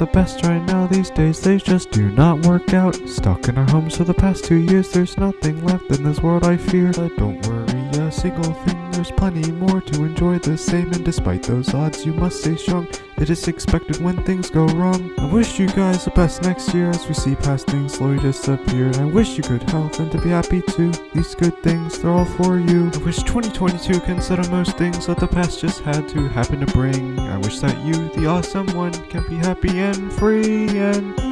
the best right now these days, they just do not work out. Stuck in our homes for the past two years, there's nothing left in this world I fear. But don't worry a single thing, there's plenty more to enjoy the same. And despite those odds, you must stay strong. It is expected when things go wrong. I wish you guys the best next year as we see past things slowly disappear. And I wish you good health and to be happy too. These good things, they're all for you. I wish 2022 can settle most things that the past just had to happen to bring. I wish that you, the awesome one, can be happy and free and.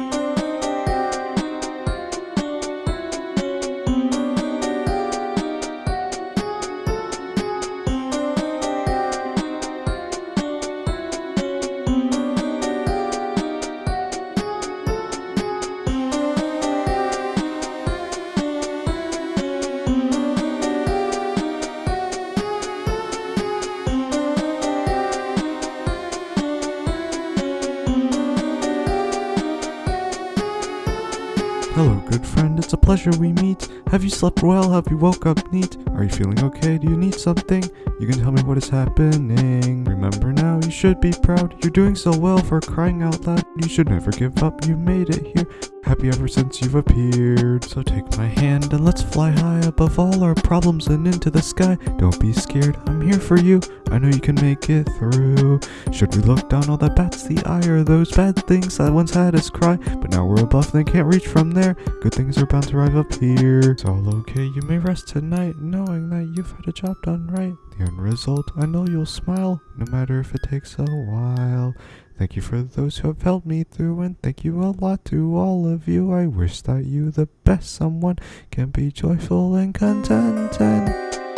Hello, good friend, it's a pleasure we meet. Have you slept well? Have you woke up neat? Are you feeling okay? Do you need something? You can tell me what is happening. Remember now, you should be proud. You're doing so well for crying out loud. You should never give up, you made it here. Happy ever since you've appeared. So take my hand and let's fly high above all our problems and into the sky. Don't be scared, I'm here for you. I know you can make it through. Should we look down all that bats the eye or those bad things that once had us cry? But now we're above and can't reach from there. Good things are bound to arrive up here. It's all okay, you may rest tonight, knowing that you've had a job done right. The end result, I know you'll smile, no matter if it takes a while. Thank you for those who have helped me through, and thank you a lot to all of you. I wish that you, the best someone, can be joyful and content and.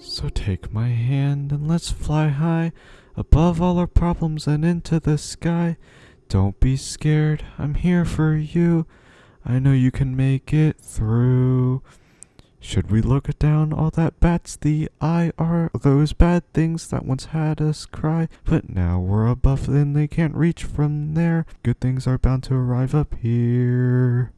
So take my hand and let's fly high above all our problems and into the sky. Don't be scared, I'm here for you. I know you can make it through. Should we look down all that bats the eye are those bad things that once had us cry, but now we're above and they can't reach from there. Good things are bound to arrive up here.